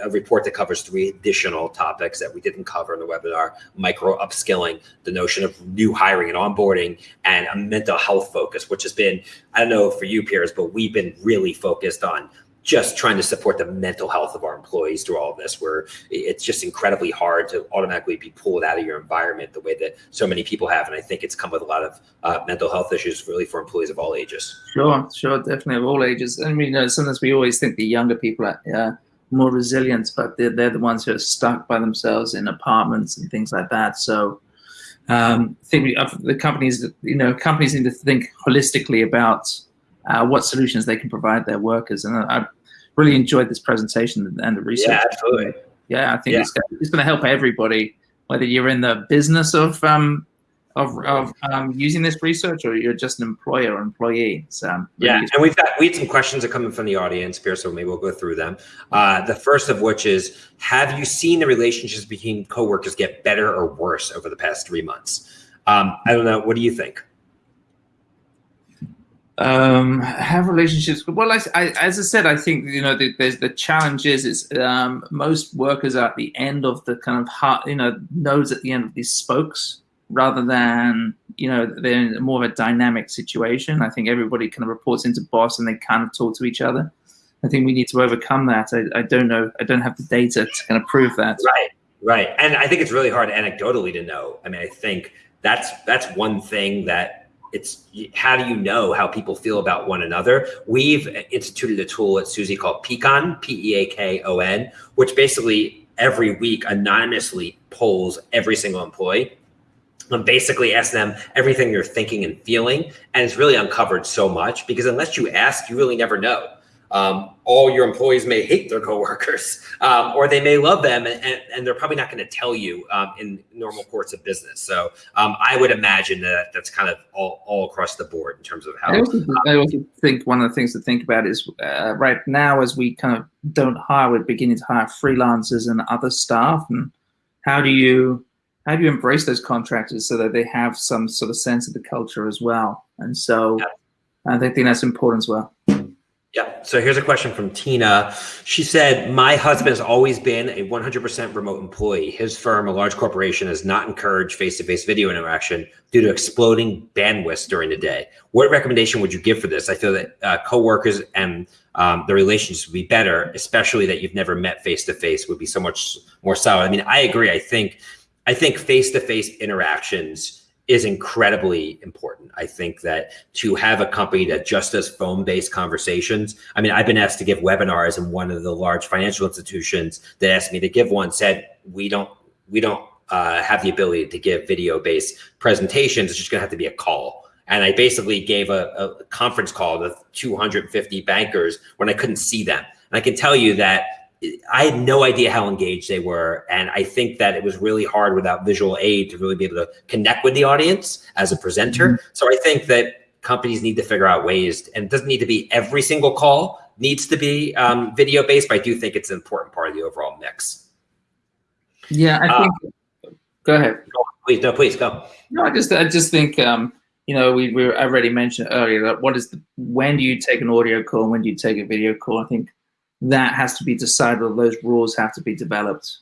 a report that covers three additional topics that we didn't cover in the webinar: micro upskilling, the notion of new hiring and onboarding, and a mental health focus, which has been I don't know for you, Piers, but we've been really focused on just trying to support the mental health of our employees through all of this where it's just incredibly hard to automatically be pulled out of your environment the way that so many people have. And i think it's come with a lot of uh, mental health issues really for employees of all ages. Sure sure definitely of all ages. I mean you know, sometimes we always think the younger people are uh, more resilient but they're, they're the ones who are stuck by themselves in apartments and things like that. So um, I think we, uh, the companies, you know, companies need to think holistically about uh, what solutions they can provide their workers. And I, I really enjoyed this presentation and the research. Yeah, absolutely. Yeah, I think yeah. it's, it's going to help everybody, whether you're in the business of um, of, of um, using this research or you're just an employer or employee. So really yeah, and we've got we had some questions that coming from the audience here, so maybe we'll go through them. Uh, the first of which is, have you seen the relationships between coworkers get better or worse over the past three months? Um, I don't know. What do you think? Um, have relationships. Well, I, I, as I said, I think you know the, there's the challenge is is um, most workers are at the end of the kind of heart, you know, nodes at the end of these spokes rather than you know they're in more of a dynamic situation. I think everybody kind of reports into boss and they kind of talk to each other. I think we need to overcome that. I, I don't know. I don't have the data to kind of prove that. Right, right. And I think it's really hard anecdotally to know. I mean, I think that's that's one thing that it's how do you know how people feel about one another? We've instituted a tool at Suzy called Peakon, P-E-A-K-O-N, which basically every week anonymously polls every single employee and basically ask them everything they're thinking and feeling. And it's really uncovered so much because unless you ask, you really never know. Um, all your employees may hate their coworkers, um, or they may love them, and, and, and they're probably not going to tell you um, in normal course of business. So um, I would imagine that that's kind of all, all across the board in terms of how. I also, I also think one of the things to think about is uh, right now, as we kind of don't hire, we're beginning to hire freelancers and other staff, and how do you how do you embrace those contractors so that they have some sort of sense of the culture as well? And so. Yeah I think that's important as well. Yeah. So here's a question from Tina. She said, My husband has always been a 100% remote employee. His firm, a large corporation, has not encouraged face to face video interaction due to exploding bandwidth during the day. What recommendation would you give for this? I feel that uh, coworkers and um, the relationships would be better, especially that you've never met face to face, would be so much more solid. I mean, I agree. I think, I think face to face interactions is incredibly important. I think that to have a company that just does phone based conversations. I mean, I've been asked to give webinars, and one of the large financial institutions that asked me to give one said, "We don't, we don't uh, have the ability to give video based presentations. It's just going to have to be a call." And I basically gave a, a conference call to 250 bankers when I couldn't see them. And I can tell you that I had no idea how engaged they were. And I think that it was really hard without visual aid to really be able to connect with the audience as a presenter. Mm-hmm. So I think that companies need to figure out ways, and it doesn't need to be every single call needs to be um, video based, but I do think it's an important part of the overall mix. Yeah, I think. Uh, go ahead. Please, no, please go. No, I just, I just think, um, you know, we, we already mentioned earlier that what is the, when do you take an audio call, when do you take a video call? I think that has to be decided or those rules have to be developed.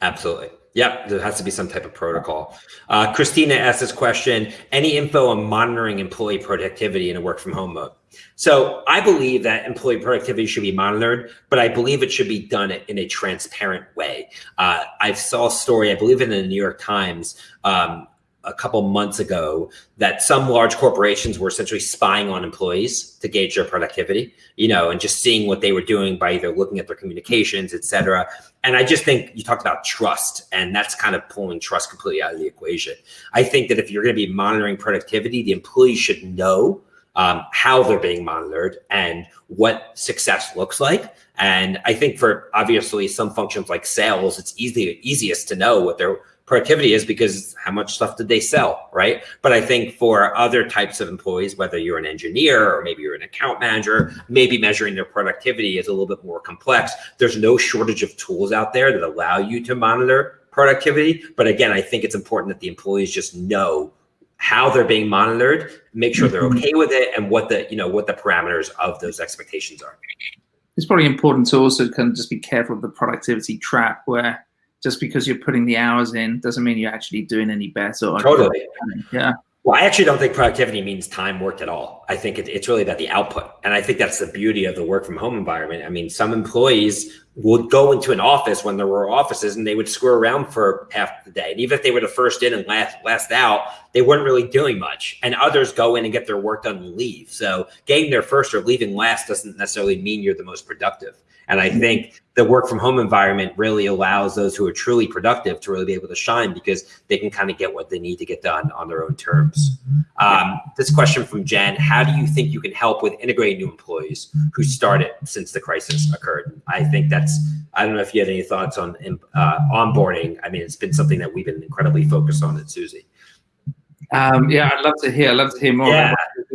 Absolutely. Yep, there has to be some type of protocol. Uh, Christina asked this question Any info on monitoring employee productivity in a work from home mode? So I believe that employee productivity should be monitored, but I believe it should be done in a transparent way. Uh, I saw a story, I believe in the New York Times, um, a couple months ago that some large corporations were essentially spying on employees to gauge their productivity, you know, and just seeing what they were doing by either looking at their communications, et cetera. And I just think you talked about trust, and that's kind of pulling trust completely out of the equation. I think that if you're going to be monitoring productivity, the employees should know um, how they're being monitored and what success looks like. And I think for obviously some functions like sales, it's easy easiest to know what their productivity is because how much stuff did they sell, right? But I think for other types of employees, whether you're an engineer or maybe you're an account manager, maybe measuring their productivity is a little bit more complex. There's no shortage of tools out there that allow you to monitor productivity. But again, I think it's important that the employees just know how they're being monitored, make sure they're mm-hmm. okay with it, and what the you know what the parameters of those expectations are. It's probably important to also kind of just be careful of the productivity trap where just because you're putting the hours in doesn't mean you're actually doing any better. Totally. Yeah. Well, I actually don't think productivity means time worked at all. I think it, it's really about the output. And I think that's the beauty of the work from home environment. I mean, some employees would go into an office when there were offices and they would screw around for half the day. And even if they were the first in and last, last out, they weren't really doing much. And others go in and get their work done and leave. So getting there first or leaving last doesn't necessarily mean you're the most productive. And I think the work from home environment really allows those who are truly productive to really be able to shine because they can kind of get what they need to get done on their own terms. Um, this question from Jen How do you think you can help with integrating new employees who started since the crisis occurred? I think that's, I don't know if you had any thoughts on uh, onboarding. I mean, it's been something that we've been incredibly focused on at Suzy. Um, yeah, I'd love to hear. I'd love to hear more. Yeah.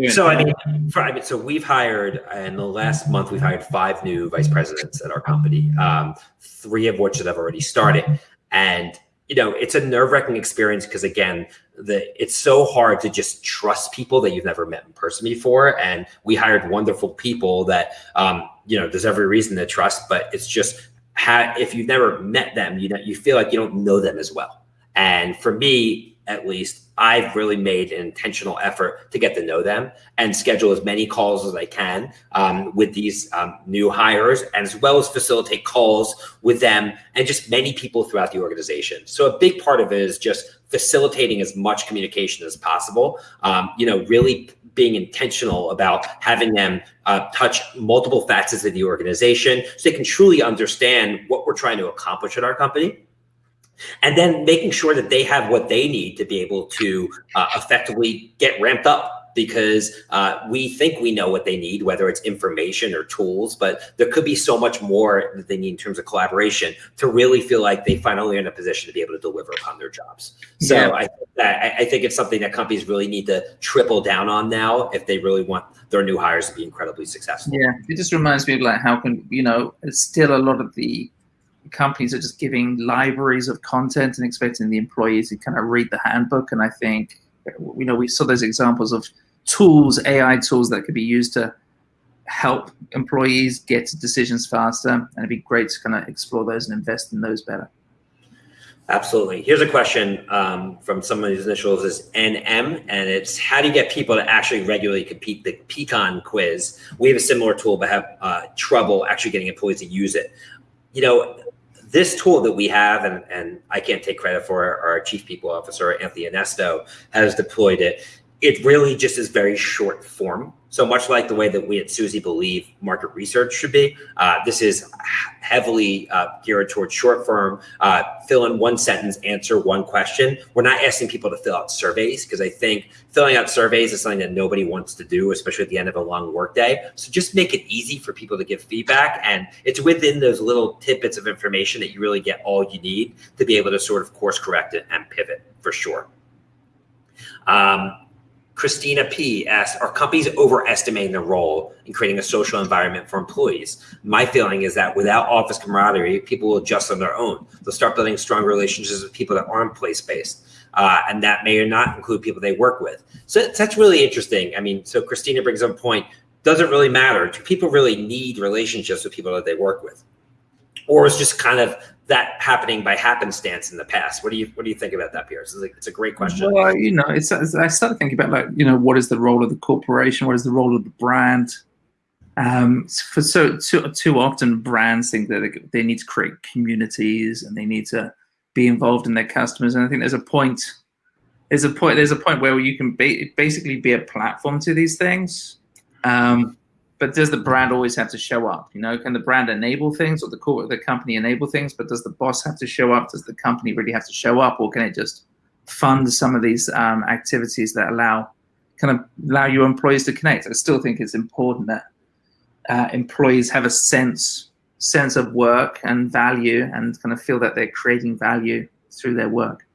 So I mean, for, I mean, so we've hired in the last month we've hired five new vice presidents at our company, um, three of which have already started, and you know it's a nerve wracking experience because again, the it's so hard to just trust people that you've never met in person before, and we hired wonderful people that um, you know there's every reason to trust, but it's just ha- if you've never met them, you know you feel like you don't know them as well, and for me at least I've really made an intentional effort to get to know them and schedule as many calls as I can um, with these um, new hires, as well as facilitate calls with them and just many people throughout the organization. So a big part of it is just facilitating as much communication as possible. Um, you know, really being intentional about having them uh, touch multiple facets of the organization so they can truly understand what we're trying to accomplish at our company and then making sure that they have what they need to be able to uh, effectively get ramped up because uh, we think we know what they need, whether it's information or tools, but there could be so much more that they need in terms of collaboration to really feel like they finally are in a position to be able to deliver upon their jobs. So yeah. I, I, I think it's something that companies really need to triple down on now if they really want their new hires to be incredibly successful. Yeah, it just reminds me of like how can you know it's still a lot of the companies are just giving libraries of content and expecting the employees to kind of read the handbook. And I think, you know, we saw those examples of tools, AI tools that could be used to help employees get to decisions faster. And it'd be great to kind of explore those and invest in those better. Absolutely. Here's a question um, from some of these initials is NM, and it's how do you get people to actually regularly compete the Peakon quiz? We have a similar tool, but have uh, trouble actually getting employees to use it. You know, this tool that we have, and, and I can't take credit for it, our chief people officer, Anthony Anesto, has deployed it. It really just is very short form. So much like the way that we at Suzy believe market research should be, uh, this is heavily uh, geared towards short form, uh, fill in one sentence, answer one question. We're not asking people to fill out surveys because I think filling out surveys is something that nobody wants to do, especially at the end of a long workday. So just make it easy for people to give feedback. And it's within those little tidbits of information that you really get all you need to be able to sort of course correct it and pivot for sure. Um, Christina P asked, are companies overestimating their role in creating a social environment for employees? My feeling is that without office camaraderie, people will adjust on their own. They'll start building strong relationships with people that aren't place-based. Uh, and that may or not include people they work with. So that's really interesting. I mean, so Christina brings up a point, does it really matter? Do people really need relationships with people that they work with? Or is just kind of that happening by happenstance in the past? What do you what do you think about that, Piers? It's a, it's a great question. Well, you know, it's, it's, I started thinking about like you know what is the role of the corporation? What is the role of the brand? Um, for so too, too often brands think that they, need to create communities and they need to be involved in their customers. And I think there's a point. There's a point. There's a point where you can ba basically be a platform to these things. Um, but does the brand always have to show up? You know, can the brand enable things or the core, the company enable things? But does the boss have to show up? Does the company really have to show up, or can it just fund some of these um, activities that allow kind of allow your employees to connect? I still think it's important that uh, employees have a sense sense of work and value, and kind of feel that they're creating value through their work.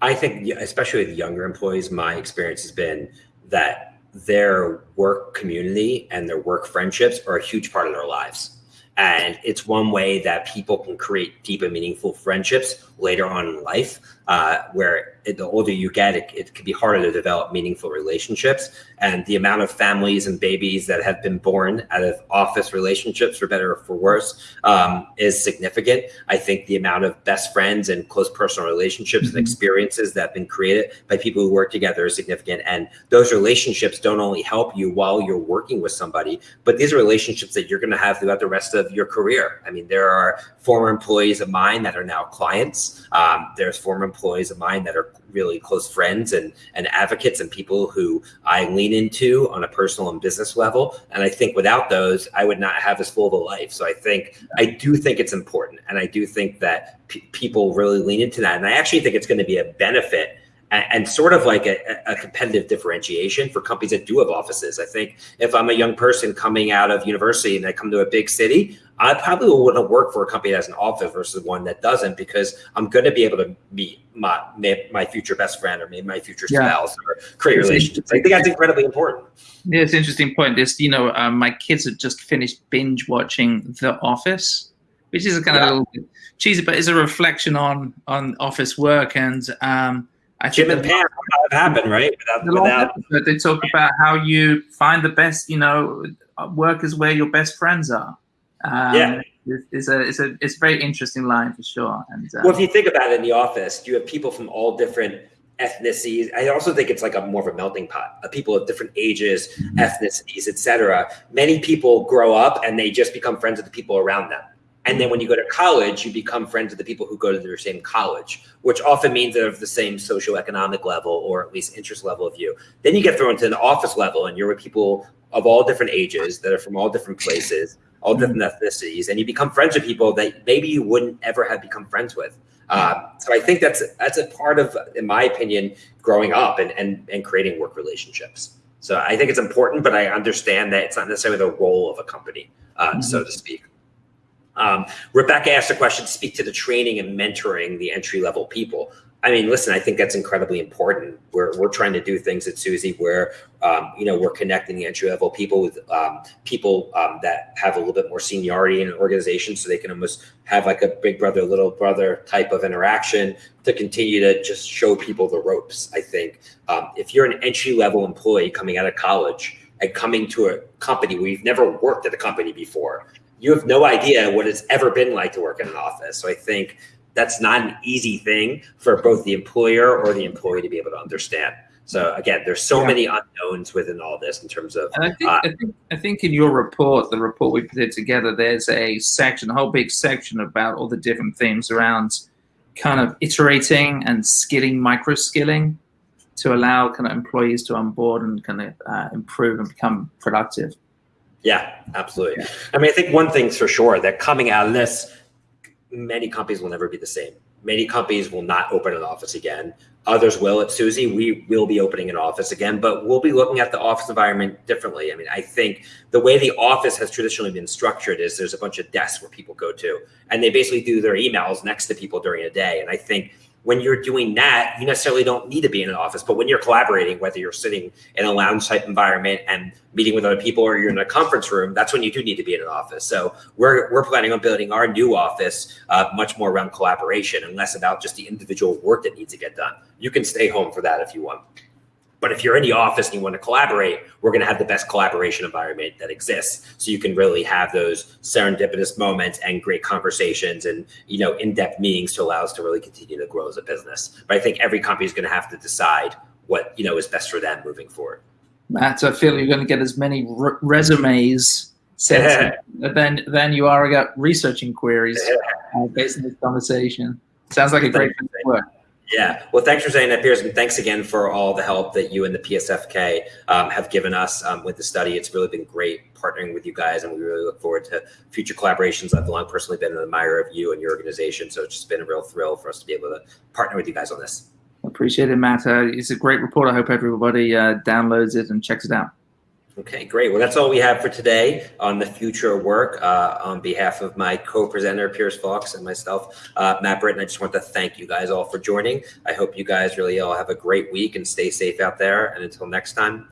I think, especially with younger employees, my experience has been that their work community and their work friendships are a huge part of their lives. And it's one way that people can create deep and meaningful friendships later on in life, uh, where it, the older you get, it, it can be harder to develop meaningful relationships. And the amount of families and babies that have been born out of office relationships, for better or for worse, um, is significant. I think the amount of best friends and close personal relationships mm-hmm. and experiences that have been created by people who work together is significant. And those relationships don't only help you while you're working with somebody, but these are relationships that you're going to have throughout the rest of your career. I mean, there are former employees of mine that are now clients. Um, there's former employees of mine that are really close friends and, and advocates and people who I lean into on a personal and business level. And I think without those, I would not have as full of a life. So I think, I do think it's important. And I do think that people really lean into that. And I actually think it's going to be a benefit and, sort of like a, a, competitive differentiation for companies that do have offices. I think if I'm a young person coming out of university and I come to a big city, I probably wouldn't work for a company that has an office versus one that doesn't because I'm going to be able to meet my my future best friend or maybe my future spouse yeah. or create relationships. I think that's incredibly important. Yeah, it's an interesting point. This, you know, um, my kids have just finished binge watching The Office, which is a kind yeah. of a little bit cheesy, but it's a reflection on on office work and um, I Jim and Pam have happened, right? Without, without they talk about how you find the best, you know, work is where your best friends are. Um, yeah. It's a, it's a, it's a very interesting line for sure. And um, well, if you think about it in the office, you have people from all different ethnicities. I also think it's like a more of a melting pot of people of different ages, mm-hmm. ethnicities, etc. Many people grow up and they just become friends with the people around them. And then when you go to college, you become friends with the people who go to their same college, which often means they're of the same socioeconomic level or at least interest level of you. Then you get thrown to an office level and you're with people of all different ages that are from all different places, all different ethnicities, and you become friends with people that maybe you wouldn't ever have become friends with. Um, so I think that's that's a part of, in my opinion, growing up and, and and creating work relationships. So I think it's important, but I understand that it's not necessarily the role of a company, uh, mm-hmm. so to speak. Um, Rebecca asked a question, speak to the training and mentoring the entry level people. I mean, listen, I think that's incredibly important. We're, we're trying to do things at Suzy where, um, you know, we're connecting the entry level people with um, people um, that have a little bit more seniority in an organization so they can almost have like a big brother, little brother type of interaction to continue to just show people the ropes. I think um, if you're an entry level employee coming out of college and coming to a company where you've never worked at a company before, you have no idea what it's ever been like to work in an office. So I think that's not an easy thing for both the employer or the employee to be able to understand. So again, there's so Yeah. many unknowns within all this in terms of And I think, Uh, I think I think in your report, the report we put together, there's a section, a whole big section about all the different themes around kind of iterating and skilling, micro skilling, to allow kind of employees to onboard and kind of uh, improve and become productive. Yeah, absolutely. I mean, I think one thing's for sure that coming out of this, many companies will never be the same. Many companies will not open an office again. Others will. At Suzy, we will be opening an office again, but we'll be looking at the office environment differently. I mean, I think the way the office has traditionally been structured is there's a bunch of desks where people go to, and they basically do their emails next to people during a day. And I think when you're doing that, you necessarily don't need to be in an office. But when you're collaborating, whether you're sitting in a lounge type environment and meeting with other people or you're in a conference room, that's when you do need to be in an office. So we're, we're planning on building our new office uh, much more around collaboration and less about just the individual work that needs to get done. You can stay home for that if you want. But if you're in the office and you want to collaborate, we're going to have the best collaboration environment that exists. So you can really have those serendipitous moments and great conversations and you know in-depth meetings to allow us to really continue to grow as a business. But I think every company is going to have to decide what you know is best for them moving forward. Matt, I feel you're going to get as many re- resumes sent than than you are got research inquiries uh, based on this conversation. Sounds like a great work. Yeah. Well, thanks for saying that, Piers, and thanks again for all the help that you and the PSFK um, have given us um, with the study. It's really been great partnering with you guys, and we really look forward to future collaborations. I've long personally been an admirer of you and your organization, so it's just been a real thrill for us to be able to partner with you guys on this. Appreciate it, Matt. Uh, it's a great report. I hope everybody uh, downloads it and checks it out. Okay, great. Well, that's all we have for today on the future of work. Uh, on behalf of my co-presenter, Piers Fawkes, and myself, uh, Matt Britton, I just want to thank you guys all for joining. I hope you guys really all have a great week and stay safe out there. And until next time,